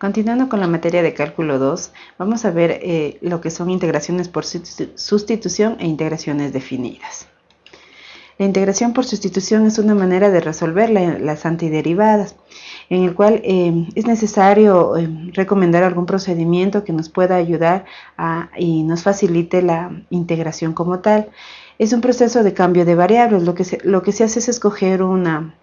Continuando con la materia de cálculo 2, vamos a ver eh, lo que son integraciones por sustitución e integraciones definidas. La integración por sustitución es una manera de resolver las antiderivadas, en el cual eh, es necesario eh, recomendar algún procedimiento que nos pueda ayudar y nos facilite la integración como tal. Es un proceso de cambio de variables, lo que lo que se hace es escoger una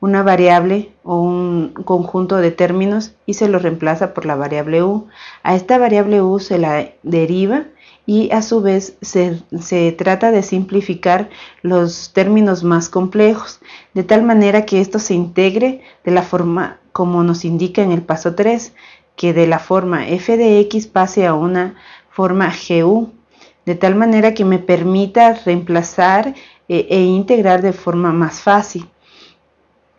una variable o un conjunto de términos y se lo reemplaza por la variable u. A esta variable u se la deriva y a su vez se, trata de simplificar los términos más complejos, de tal manera que esto se integre de la forma como nos indica en el paso 3, que de la forma f de x pase a una forma gu, de tal manera que me permita reemplazar e, e integrar de forma más fácil.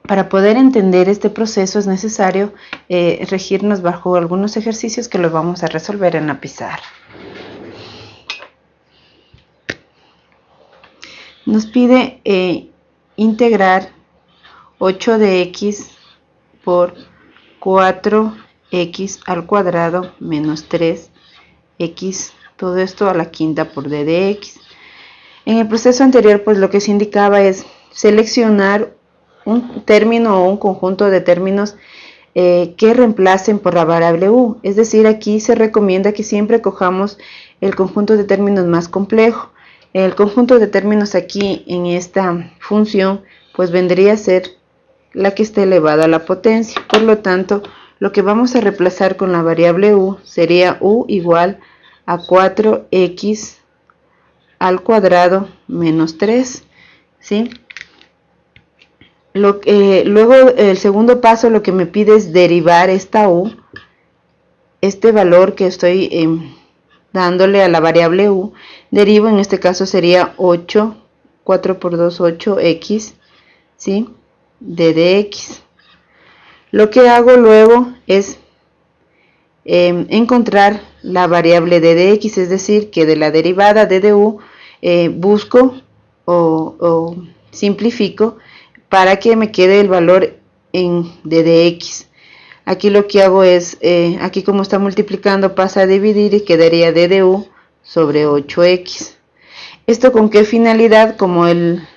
Para poder entender este proceso es necesario eh, regirnos bajo algunos ejercicios que los vamos a resolver en la pizarra. Nos pide eh, integrar 8 de x por 4x al cuadrado menos 3x, todo esto a la quinta por d de x. En el proceso anterior, pues lo que se indicaba es seleccionar un término o un conjunto de términos eh, que reemplacen por la variable u. Es decir, aquí se recomienda que siempre cojamos el conjunto de términos más complejo. El conjunto de términos aquí en esta función pues vendría a ser la que esté elevada a la potencia. Por lo tanto, lo que vamos a reemplazar con la variable u sería u igual a 4x al cuadrado menos 3. ¿sí? Luego el segundo paso lo que me pide es derivar esta u, este valor que estoy em, dándole a la variable u, derivo en este caso sería 8, 4 por 2, 8x, ¿sí? de dx. Lo que hago luego es em, encontrar la variable de dx, es decir, que de la derivada de du eh, busco o simplifico para que me quede el valor en d de x. Aquí lo que hago es, eh, aquí como está multiplicando pasa a dividir y quedaría d de u sobre 8x. ¿Esto con qué finalidad? Como el,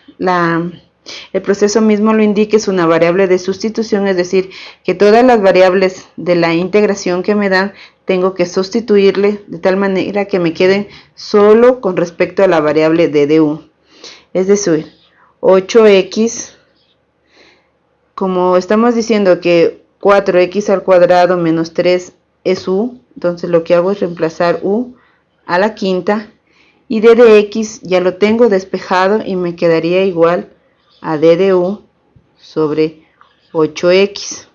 el proceso mismo lo indique, es una variable de sustitución, es decir, que todas las variables de la integración que me dan, tengo que sustituirle de tal manera que me queden solo con respecto a la variable de u. Es decir, 8x como estamos diciendo que 4x al cuadrado menos 3 es u, entonces lo que hago es reemplazar u a la quinta y d de x ya lo tengo despejado y me quedaría igual a d de u sobre 8x.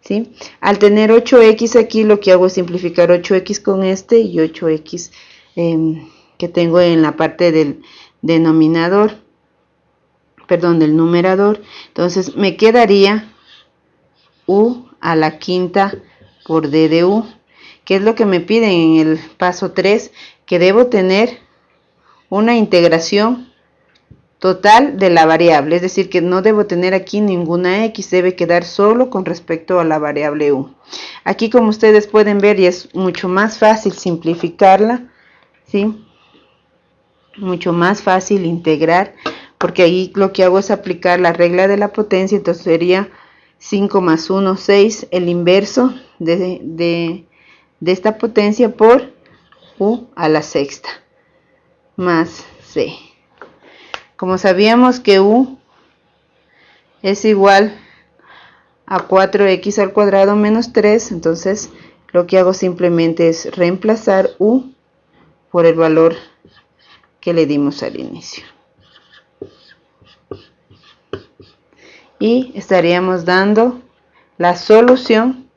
¿sí? Al tener 8x aquí lo que hago es simplificar 8x con este y 8x em, que tengo en la parte del denominador perdón, del numerador. Entonces me quedaría u a la quinta por d de u. ¿Qué es lo que me piden en el paso 3? Que debo tener una integración total de la variable, es decir, que no debo tener aquí ninguna x, debe quedar solo con respecto a la variable u. Aquí como ustedes pueden ver y es mucho más fácil simplificarla, ¿sí? Mucho más fácil integrar porque ahí lo que hago es aplicar la regla de la potencia, entonces sería 5 más 1, 6, el inverso de, esta potencia por u a la sexta, más c. Como sabíamos que u es igual a 4x al cuadrado menos 3, entonces lo que hago simplemente es reemplazar u por el valor que le dimos al inicio. Y estaríamos dando la solución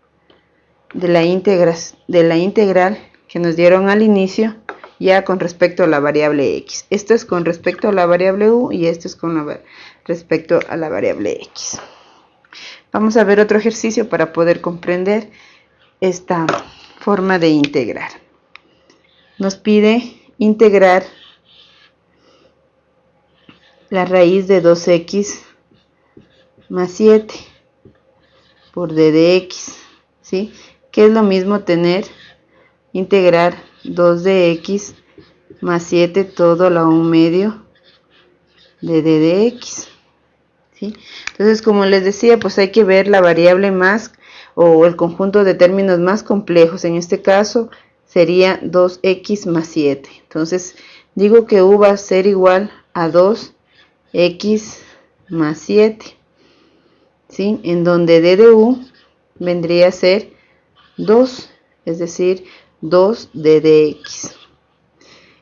de la, integral que nos dieron al inicio ya con respecto a la variable x. Esto es con respecto a la variable u y esto es con respecto a la variable x. Vamos a ver otro ejercicio para poder comprender esta forma de integrar. Nos pide integrar la raíz de 2x más 7 por d de x, ¿sí? que es lo mismo tener, integrar 2 de x más 7 todo la 1 medio de d de x. ¿sí? Entonces, como les decía, pues hay que ver la variable más o el conjunto de términos más complejos. En este caso sería 2x más 7. Entonces, digo que u va a ser igual a 2x más 7. ¿Sí? En donde d de u vendría a ser 2, es decir, 2 d de.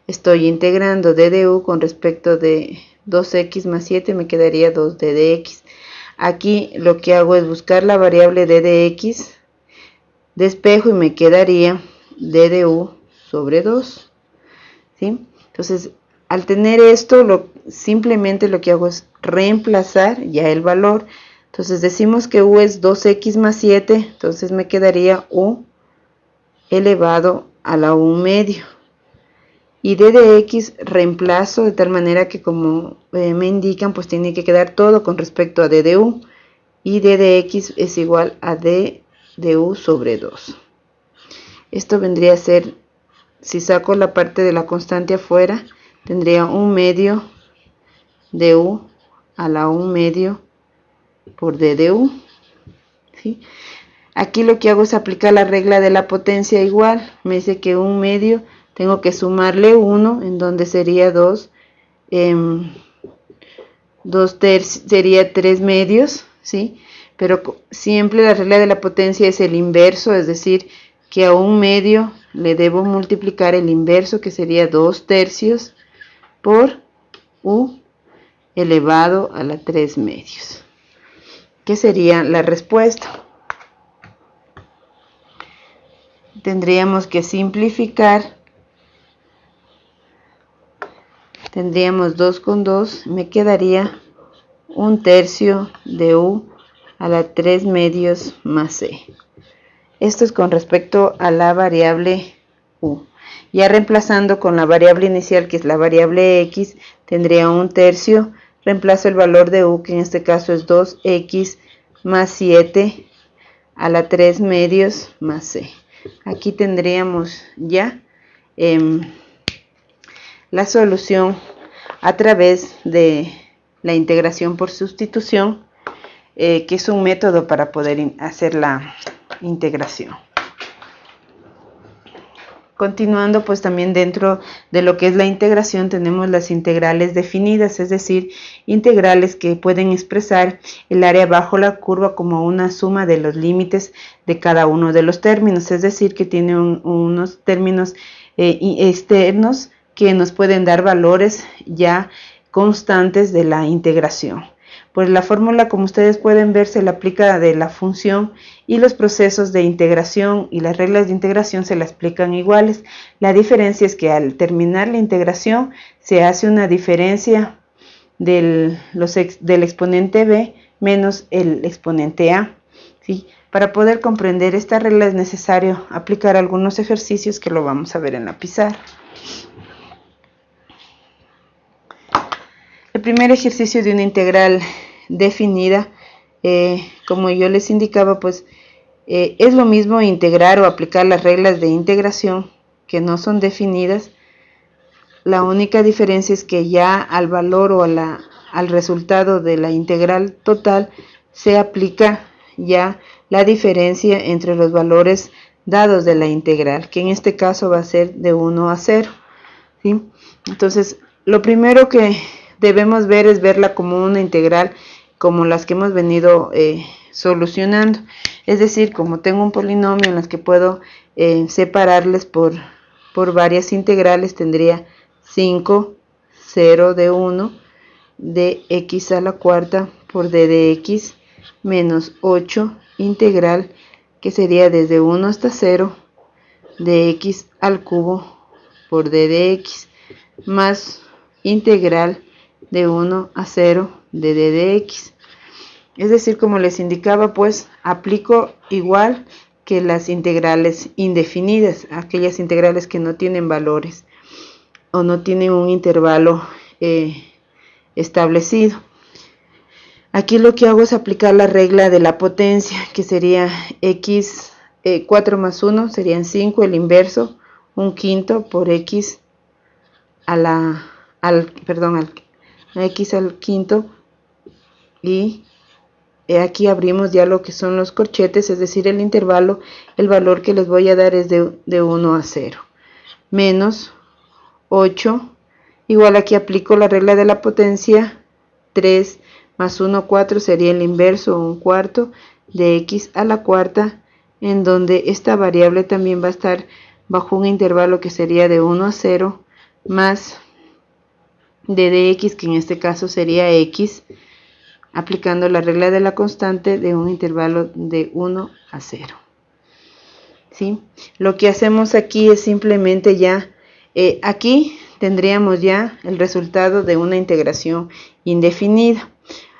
Estoy integrando d de u con respecto de 2x más 7, me quedaría 2 d de. Aquí lo que hago es buscar la variable d de despejo y me quedaría d de u sobre 2. ¿sí? Entonces, al tener esto, lo, simplemente lo que hago es reemplazar ya el valor. Entonces decimos que u es 2x más 7, entonces me quedaría u elevado a la 1 medio. Y d de x reemplazo de tal manera que como eh, me indican, pues tiene que quedar todo con respecto a d de u. Y d de x es igual a d de u sobre 2. Esto vendría a ser, si saco la parte de la constante afuera, tendría un medio de u a la 1 medio por d de u. ¿sí? Aquí lo que hago es aplicar la regla de la potencia igual. Me dice que un medio tengo que sumarle 1, en donde sería 2. Eh, 2 sería 3 medios, ¿sí? Pero siempre la regla de la potencia es el inverso, es decir, que a un medio le debo multiplicar el inverso, que sería 2 tercios, por u elevado a la 3 medios. ¿Qué sería la respuesta? tendríamos que simplificar. Tendríamos 2 con 2, me quedaría un tercio de u a la 3 medios más c. Esto es con respecto a la variable u. Ya reemplazando con la variable inicial, que es la variable x, tendría un tercio. Reemplazo el valor de u, que en este caso es 2x más 7 a la 3 medios más c. Aquí tendríamos ya em, la solución a través de la integración por sustitución eh, que es un método para poder hacer la integración Continuando, pues también dentro de lo que es la integración tenemos las integrales definidas, es decir, integrales que pueden expresar el área bajo la curva como una suma de los límites de cada uno de los términos, es decir, que tiene unos términos eh, externos que nos pueden dar valores ya constantes de la integración. Pues la fórmula, como ustedes pueden ver, se le aplica de la función y los procesos de integración y las reglas de integración se le explican iguales. La diferencia es que al terminar la integración se hace una diferencia del, del exponente b menos el exponente a. ¿sí? Para poder comprender esta regla es necesario aplicar algunos ejercicios que lo vamos a ver en la pizarra. Primer ejercicio de una integral definida, eh, como yo les indicaba, pues eh, es lo mismo integrar o aplicar las reglas de integración que no son definidas. La única diferencia es que ya al valor o al resultado de la integral total se aplica ya la diferencia entre los valores dados de la integral, que en este caso va a ser de 1 a 0. Entonces, lo primero que debemos ver es verla como una integral como las que hemos venido eh, solucionando. Es decir, como tengo un polinomio en las que puedo eh, separarles por, por varias integrales, tendría 5, 0 de 1 de x a la cuarta por d de x menos 8 integral que sería desde 1 hasta 0 de x al cubo por d de x más integral de 1 a 0 de d de x. Es decir, como les indicaba, pues aplico igual que las integrales indefinidas, aquellas integrales que no tienen valores o no tienen un intervalo eh, establecido. Aquí lo que hago es aplicar la regla de la potencia, que sería x 4 más 1 serían 5, el inverso, un quinto por x a la, al, perdón, al, x al quinto. Y aquí abrimos ya lo que son los corchetes, es decir, el intervalo, el valor que les voy a dar es de, de 1 a 0, menos 8, igual aquí aplico la regla de la potencia, 3 más 1, 4 sería el inverso, un cuarto de x a la cuarta, en donde esta variable también va a estar bajo un intervalo que sería de 1 a 0, más de dx, que en este caso sería x, aplicando la regla de la constante de un intervalo de 1 a 0. ¿Sí? Lo que hacemos aquí es simplemente ya, eh, aquí tendríamos ya el resultado de una integración indefinida.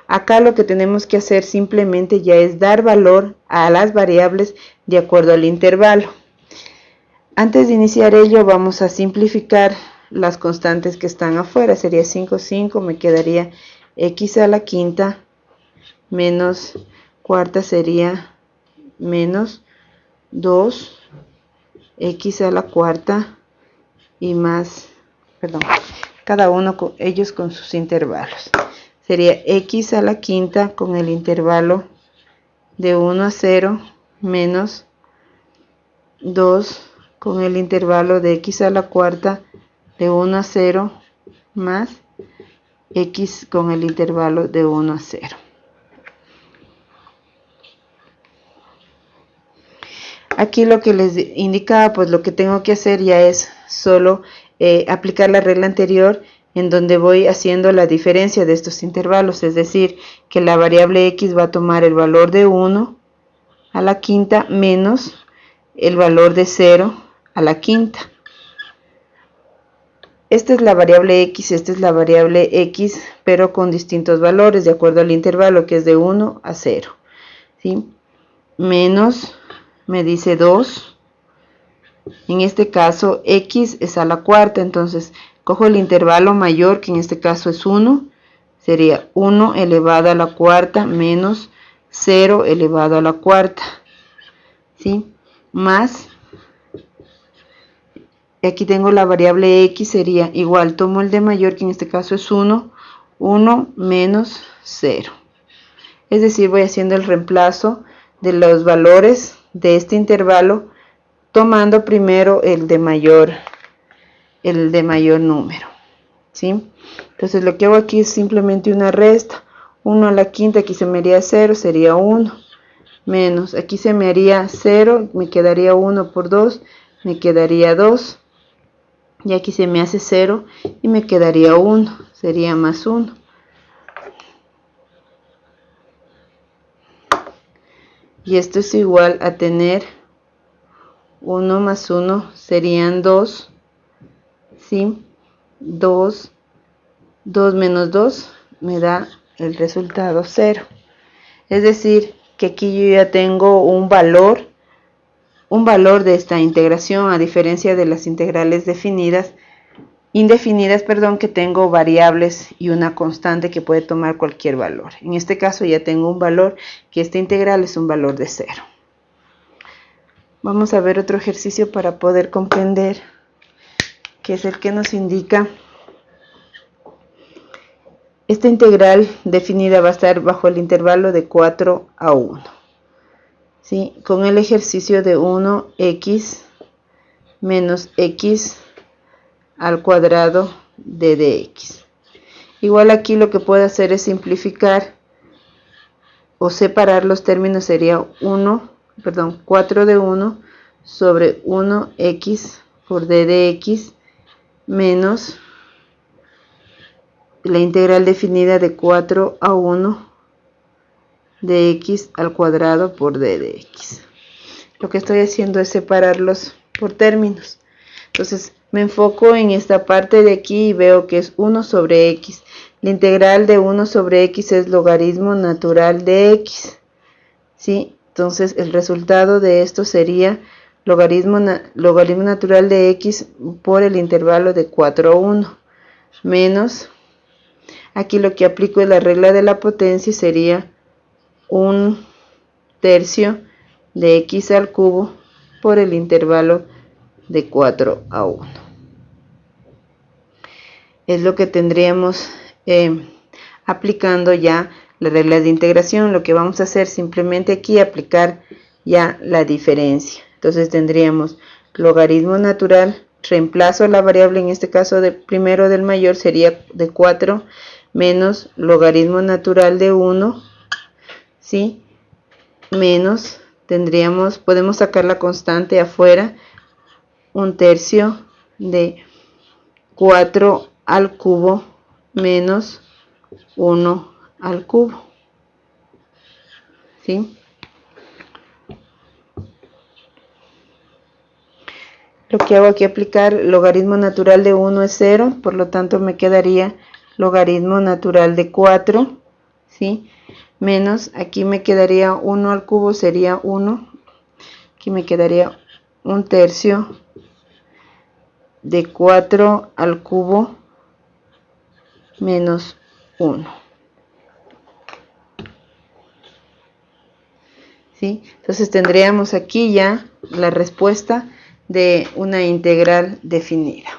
Acá lo que tenemos que hacer simplemente ya es dar valor a las variables de acuerdo al intervalo. Antes de iniciar ello vamos a simplificar las constantes que están afuera. Sería 5, 5, me quedaría x a la quinta menos cuarta sería menos 2 x a la cuarta y más, perdón, cada uno con ellos con sus intervalos sería x a la quinta con el intervalo de 1 a 0 menos 2 con el intervalo de x a la cuarta de 1 a 0 más x con el intervalo de 1 a 0. Aquí lo que les indicaba, pues lo que tengo que hacer ya es solo eh, aplicar la regla anterior en donde voy haciendo la diferencia de estos intervalos, es decir, que la variable x va a tomar el valor de 1 a la quinta menos el valor de 0 a la quinta. Esta es la variable x, esta es la variable x, pero con distintos valores, de acuerdo al intervalo, que es de 1 a 0. ¿sí? Menos, me dice 2. En este caso, x es a la cuarta, entonces Cojo el intervalo mayor, que en este caso es 1, sería 1 elevado a la cuarta menos 0 elevado a la cuarta, ¿sí? Más, y aquí tengo la variable x, sería igual, tomo el de mayor, que en este caso es 1, 1 menos 0. Es decir, voy haciendo el reemplazo de los valores de este intervalo, tomando primero el de mayor el de mayor número. ¿sí? Entonces lo que hago aquí es simplemente una resta. 1 a la quinta, aquí se me haría 0, sería 1. Menos, aquí se me haría 0, me quedaría 1 por 2, me quedaría 2. Y aquí se me hace 0 y me quedaría 1, sería más 1. Y esto es igual a tener 1 más 1 serían 2 ¿sí? 2, 2 menos 2 me da el resultado 0. Es decir, que aquí yo ya tengo un valor, un valor de esta integración a diferencia de las integrales definidas, indefinidas, perdón, que tengo variables y una constante que puede tomar cualquier valor. En este caso ya tengo un valor que esta integral es un valor de 0. Vamos a ver otro ejercicio para poder comprender que es el que nos indica esta integral definida va a estar bajo el intervalo de 4 a 1. ¿Sí? Con el ejercicio de 1x menos x al cuadrado de dx. Igual aquí lo que puedo hacer es simplificar o separar los términos sería 1, perdón, 4 de 1 sobre 1x por d de x menos la integral definida de 4 a 1 de x al cuadrado por d de x. Lo que estoy haciendo es separarlos por términos. Entonces me enfoco en esta parte de aquí y veo que es 1 sobre x. La integral de 1 sobre x es logaritmo natural de x. ¿sí? Entonces el resultado de esto sería logaritmo, natural de x por el intervalo de 4 a 1 menos aquí lo que aplico es la regla de la potencia sería un tercio de x al cubo por el intervalo de 4 a 1. Es lo que tendríamos eh, aplicando ya la regla de integración. Lo que vamos a hacer simplemente aquí aplicar ya la diferencia. Entonces tendríamos logaritmo natural, reemplazo la variable en este caso de primero del mayor sería de 4 menos logaritmo natural de 1, ¿sí? Menos, tendríamos, podemos sacar la constante afuera, un tercio de 4 al cubo menos 1 al cubo. ¿Sí? Lo que hago aquí aplicar logaritmo natural de 1 es 0, por lo tanto me quedaría logaritmo natural de 4, ¿sí? Menos, aquí me quedaría 1 al cubo, sería 1. Aquí me quedaría un tercio de 4 al cubo menos 1. ¿Sí? Entonces tendríamos aquí ya la respuesta de una integral definida.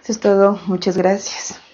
Eso es todo. Muchas gracias.